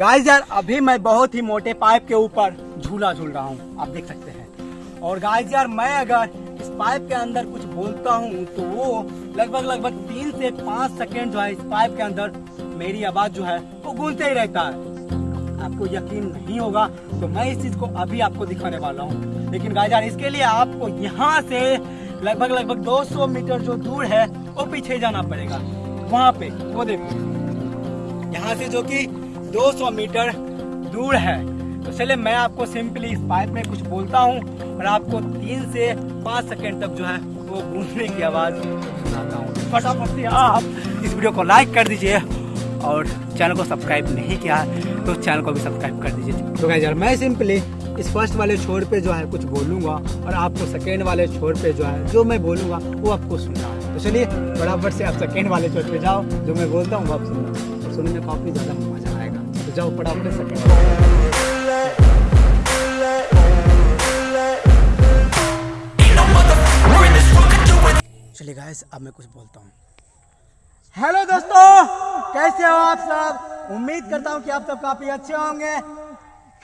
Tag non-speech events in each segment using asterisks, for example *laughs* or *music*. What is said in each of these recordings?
Guys यार, अभी मैं बहुत ही मोटे पाइप के ऊपर झूला झूल रहा हूँ। आप देख सकते हैं। और गाइस यार, मैं अगर इस पाइप के अंदर कुछ बोलता हूँ तो वो लगभग लगभग तीन से पाँच सेकेंड जो है इस पाइप के अंदर मेरी आवाज़ जो है, वो गूंजते ही रहता है। आपको यकीन नहीं होगा तो मैं इस चीज़ को अभी आपको दिखाने वाला हूँ। लेकिन गाइस यार, इसके लिए आपको यहाँ से लगभग लगभग 200 मीटर जो दूर है, वो पीछे जाना पड़ेगा। वहाँ पे, वो देखो। यहाँ से जो कि 200 मीटर दूर है। तो चलिए मैं आपको सिंपली इस पाइप में कुछ बोलता हूँ और आपको तीन से पाँच सेकेंड तक जो है वो गूंजने की आवाज़ सुनाता हूँ। फटाफट से आप इस वीडियो को लाइक कर दीजिए और चैनल को सब्सक्राइब नहीं किया है तो चैनल को भी सब्सक्राइब कर दीजिए। तो यार मैं सिंपली इस फ़र्स्ट वाले छोर पे जो है कुछ बोलूँगा और आपको सेकेंड वाले छोर पे जो है, जो मैं बोलूँगा, वो आपको सुनना है। तो चलिए बराबर से आप सेकेंड वाले छोर पे जाओ, जो मैं बोलता हूँ, वो आप सुनना सुनने में काफ़ी ज़्यादा मज़ा आएगा। तो जाओ फटाफट सेकेंड चलिए गाइस अब मैं कुछ बोलता हूँ। हेलो दोस्तों कैसे हो आप सब? उम्मीद करता हूँ कि आप सब काफ़ी अच्छे होंगे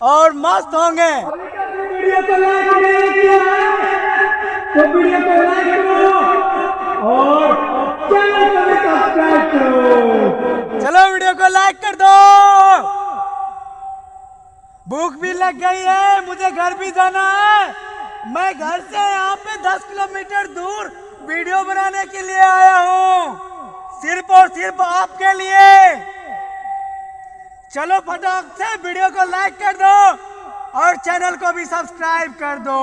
और मस्त होंगे। वीडियो को लाइक नहीं किया तो वीडियो को लाइक करो और चैनल को सब्सक्राइब करो चलो वीडियो को लाइक कर दो। भूख भी लग गई है, मुझे घर भी जाना है। मैं घर से यहाँ पे 10 किलोमीटर दूर वीडियो बनाने के लिए आया हूँ। सिर्फ़ और सिर्फ़ आपके लिए। चलो फटाक से वीडियो को लाइक कर दो और चैनल को भी सब्सक्राइब कर दो।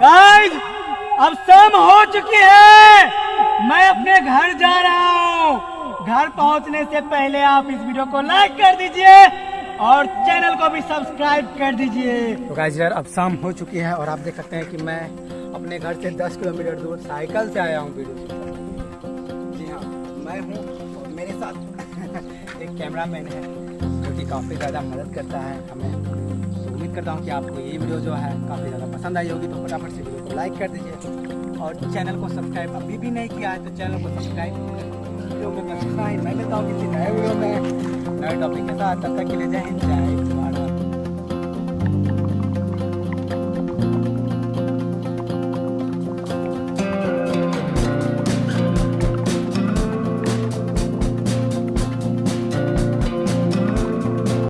गाइस अब शाम हो चुकी है। मैं अपने घर जा रहा हूँ। घर पहुँचने से पहले आप इस वीडियो को लाइक कर दीजिए और चैनल को भी सब्सक्राइब कर दीजिए। तो गाइस यार, अब शाम हो चुकी है और आप देख सकते हैं कि मैं अपने घर से 10 किलोमीटर दूर साइकिल से आया हूँ वीडियो जी हाँ मैं हूँ मेरे साथ *laughs* एक कैमरा मैन है जो कि काफ़ी ज़्यादा मदद करता है। हमें उम्मीद करता हूँ कि आपको ये वीडियो जो है काफ़ी ज़्यादा पसंद आई होगी तो फटाफट से वीडियो को लाइक कर दीजिए। और चैनल को सब्सक्राइब अभी भी नहीं किया है तो चैनल को सब्सक्राइब वीडियो में मैं हूँ किसी नए वीडियो में। नए टॉपिक के साथ, तब तक के लिए जय हिंद, जय।